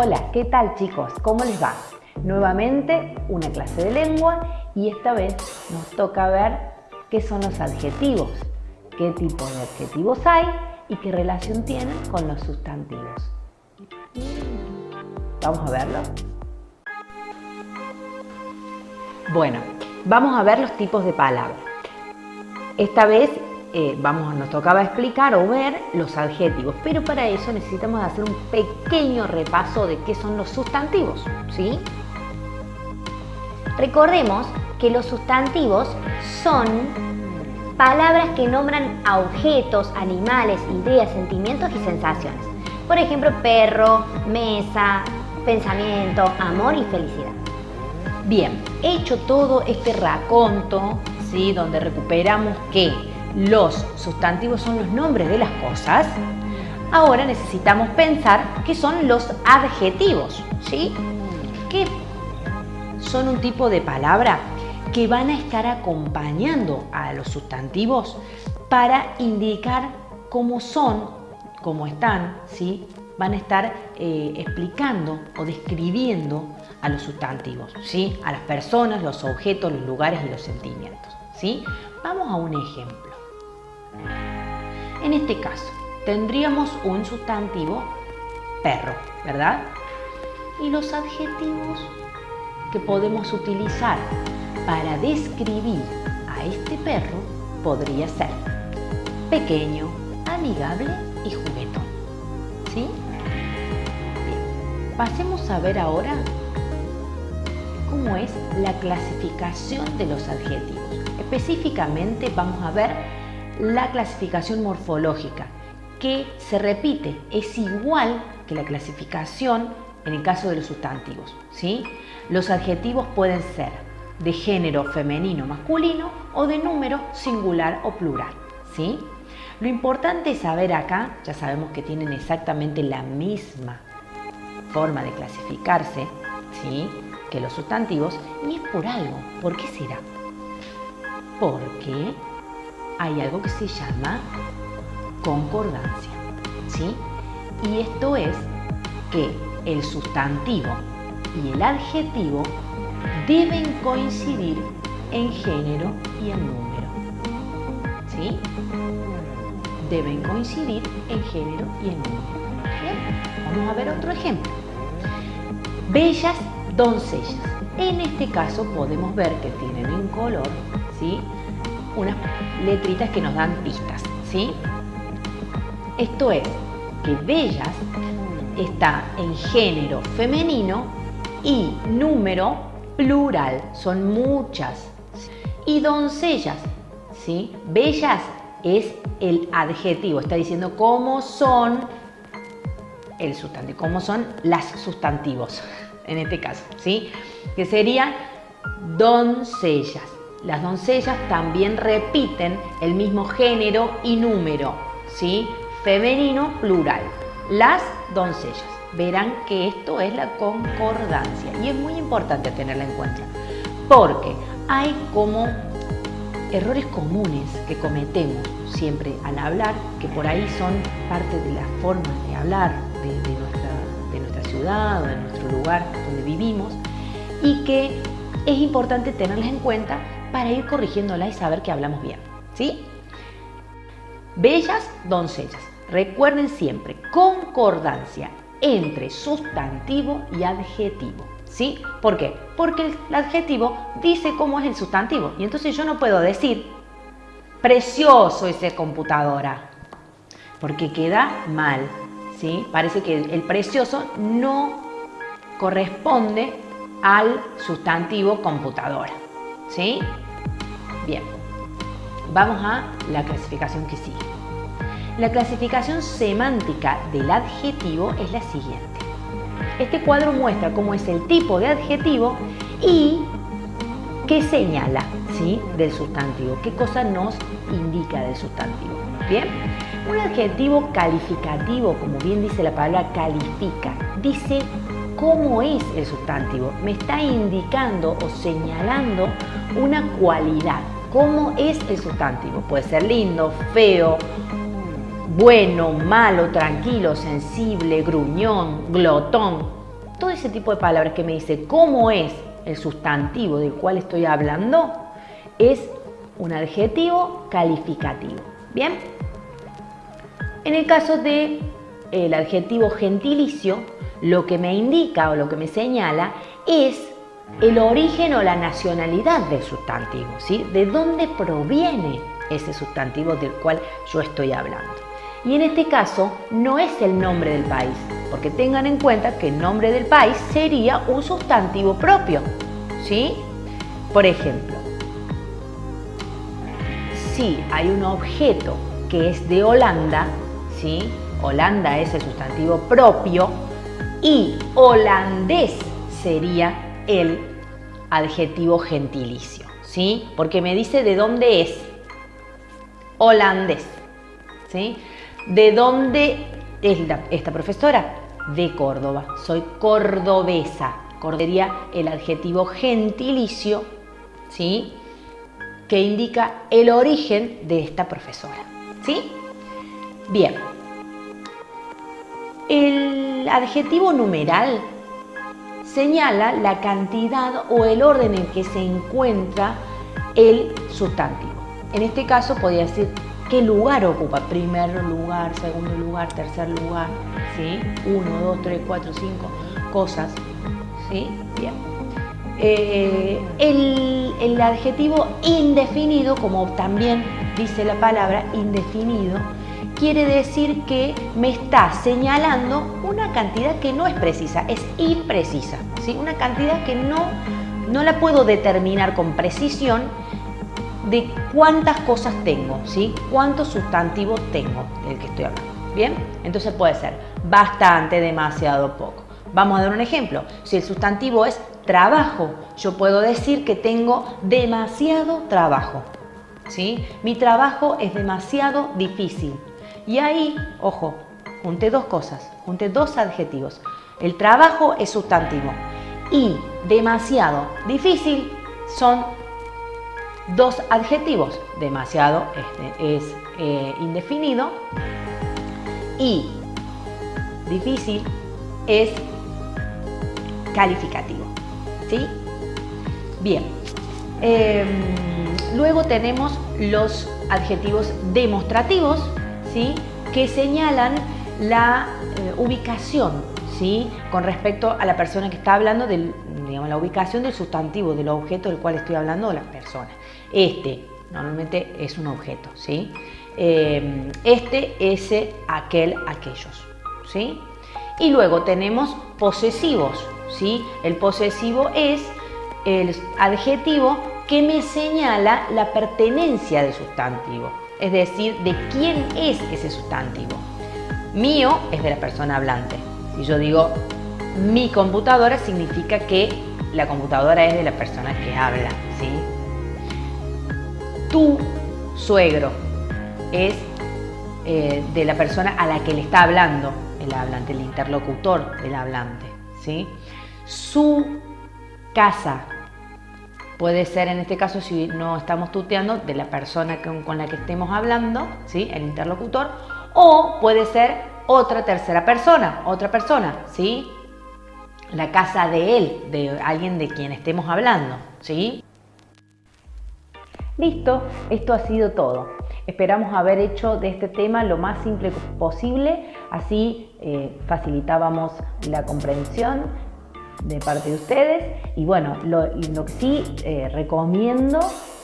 Hola, ¿qué tal chicos? ¿Cómo les va? Nuevamente una clase de lengua y esta vez nos toca ver qué son los adjetivos, qué tipo de adjetivos hay y qué relación tienen con los sustantivos. Vamos a verlo. Bueno, vamos a ver los tipos de palabras. Esta vez eh, vamos, nos tocaba explicar o ver los adjetivos, pero para eso necesitamos hacer un pequeño repaso de qué son los sustantivos, ¿sí? Recordemos que los sustantivos son palabras que nombran a objetos, animales, ideas, sentimientos y sensaciones. Por ejemplo, perro, mesa, pensamiento, amor y felicidad. Bien, hecho todo este raconto, ¿sí? donde recuperamos que los sustantivos son los nombres de las cosas, ahora necesitamos pensar qué son los adjetivos, ¿sí? Que son un tipo de palabra que van a estar acompañando a los sustantivos para indicar cómo son, cómo están, ¿sí? van a estar eh, explicando o describiendo a los sustantivos, ¿sí? a las personas, los objetos, los lugares y los sentimientos. ¿sí? Vamos a un ejemplo. En este caso, tendríamos un sustantivo perro, ¿verdad? Y los adjetivos que podemos utilizar para describir a este perro podría ser pequeño, amigable y juguetón. ¿Sí? Bien. Pasemos a ver ahora cómo es la clasificación de los adjetivos. Específicamente vamos a ver la clasificación morfológica, que se repite, es igual que la clasificación en el caso de los sustantivos. ¿sí? Los adjetivos pueden ser de género femenino masculino o de número singular o plural. ¿sí? Lo importante es saber acá, ya sabemos que tienen exactamente la misma forma de clasificarse ¿sí? que los sustantivos y es por algo. ¿Por qué será? Porque hay algo que se llama concordancia. ¿sí? Y esto es que el sustantivo y el adjetivo deben coincidir en género y en número. ¿Sí? Deben coincidir en género y en número. Bien, vamos a ver otro ejemplo. Bellas doncellas. En este caso podemos ver que tienen en color, ¿sí? Unas letritas que nos dan pistas, ¿sí? Esto es que bellas está en género femenino y número plural, son muchas. Y doncellas, ¿sí? Bellas es el adjetivo, está diciendo cómo son el sustantivo, cómo son las sustantivos en este caso, ¿sí? Que serían doncellas. Las doncellas también repiten el mismo género y número, ¿sí? Femenino, plural. Las doncellas. Verán que esto es la concordancia y es muy importante tenerla en cuenta porque hay como errores comunes que cometemos siempre al hablar, que por ahí son parte de las formas de hablar de, nuestra, de nuestra ciudad o de nuestro lugar donde vivimos y que es importante tenerlas en cuenta para ir corrigiéndola y saber que hablamos bien. ¿Sí? Bellas doncellas. Recuerden siempre, concordancia entre sustantivo y adjetivo. ¿Sí? ¿Por qué? Porque el adjetivo dice cómo es el sustantivo. Y entonces yo no puedo decir, precioso esa computadora. Porque queda mal. ¿sí? Parece que el precioso no corresponde al sustantivo computadora. ¿Sí? Bien, vamos a la clasificación que sigue. La clasificación semántica del adjetivo es la siguiente. Este cuadro muestra cómo es el tipo de adjetivo y qué señala ¿sí? del sustantivo, qué cosa nos indica del sustantivo. Bien, un adjetivo calificativo, como bien dice la palabra califica, dice cómo es el sustantivo, me está indicando o señalando una cualidad. ¿Cómo es el sustantivo? Puede ser lindo, feo, bueno, malo, tranquilo, sensible, gruñón, glotón. todo ese tipo de palabras que me dice cómo es el sustantivo del cual estoy hablando, es un adjetivo calificativo. ¿Bien? En el caso de el adjetivo gentilicio, lo que me indica o lo que me señala es el origen o la nacionalidad del sustantivo, ¿sí? De dónde proviene ese sustantivo del cual yo estoy hablando. Y en este caso no es el nombre del país, porque tengan en cuenta que el nombre del país sería un sustantivo propio, ¿sí? Por ejemplo, si hay un objeto que es de Holanda, ¿sí? Holanda es el sustantivo propio y holandés sería el adjetivo gentilicio, ¿sí? Porque me dice de dónde es. Holandés, ¿sí? ¿De dónde es esta profesora? De Córdoba. Soy cordobesa. Sería el adjetivo gentilicio, ¿sí? Que indica el origen de esta profesora, ¿sí? Bien. El adjetivo numeral señala la cantidad o el orden en que se encuentra el sustantivo. En este caso podría decir qué lugar ocupa, primer lugar, segundo lugar, tercer lugar, ¿sí? Uno, dos, tres, cuatro, cinco cosas, ¿sí? Bien. Eh, el, el adjetivo indefinido, como también dice la palabra indefinido, quiere decir que me está señalando una cantidad que no es precisa, es imprecisa, ¿sí? una cantidad que no, no la puedo determinar con precisión de cuántas cosas tengo, ¿sí? cuántos sustantivos tengo del que estoy hablando. ¿Bien? Entonces puede ser bastante, demasiado, poco. Vamos a dar un ejemplo. Si el sustantivo es trabajo, yo puedo decir que tengo demasiado trabajo. ¿sí? Mi trabajo es demasiado difícil. Y ahí, ojo, junté dos cosas, junté dos adjetivos. El trabajo es sustantivo y demasiado difícil son dos adjetivos. Demasiado este, es eh, indefinido y difícil es calificativo. ¿Sí? Bien. Em, luego tenemos los adjetivos demostrativos que señalan la eh, ubicación ¿sí? con respecto a la persona que está hablando, del, digamos, la ubicación del sustantivo, del objeto del cual estoy hablando, de la persona. Este normalmente es un objeto, ¿sí? Eh, este, ese, aquel, aquellos. ¿sí? Y luego tenemos posesivos. ¿sí? El posesivo es el adjetivo que me señala la pertenencia del sustantivo es decir, de quién es ese sustantivo. Mío es de la persona hablante. Si yo digo mi computadora, significa que la computadora es de la persona que habla. ¿sí? Tu suegro es eh, de la persona a la que le está hablando el hablante, el interlocutor del hablante. ¿sí? Su casa Puede ser en este caso, si no estamos tuteando, de la persona con, la que estemos hablando, ¿sí? el interlocutor, o puede ser otra tercera persona, otra persona, ¿sí? la casa de él, de alguien de quien estemos hablando. ¿sí? Listo, esto ha sido todo. Esperamos haber hecho de este tema lo más simple posible, así eh, facilitábamos la comprensión de parte de ustedes. Y bueno, lo, que sí eh, recomiendo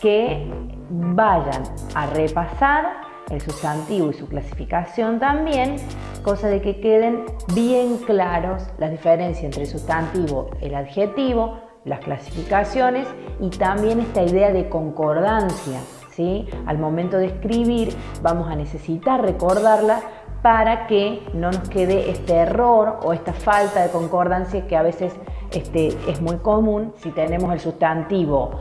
que vayan a repasar el sustantivo y su clasificación también, cosa de que queden bien claros las diferencias entre el sustantivo, el adjetivo, las clasificaciones y también esta idea de concordancia. ¿sí? Al momento de escribir vamos a necesitar recordarla para que no nos quede este error o esta falta de concordancia que a veces este, es muy común si tenemos el sustantivo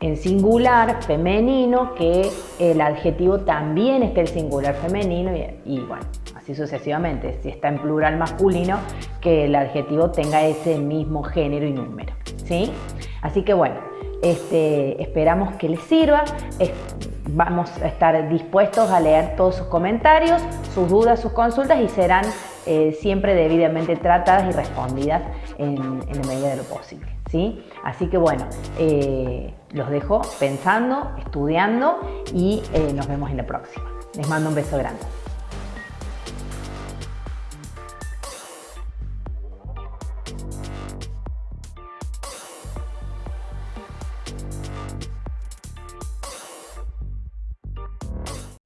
en singular femenino que el adjetivo también esté el singular femenino y, bueno, así sucesivamente. Si está en plural masculino, que el adjetivo tenga ese mismo género y número. ¿sí? Así que bueno, este, esperamos que les sirva. Vamos a estar dispuestos a leer todos sus comentarios, sus dudas, sus consultas y serán eh, siempre debidamente tratadas y respondidas en, la medida de lo posible. ¿sí? Así que bueno, eh, los dejo pensando, estudiando y nos vemos en la próxima. Les mando un beso grande.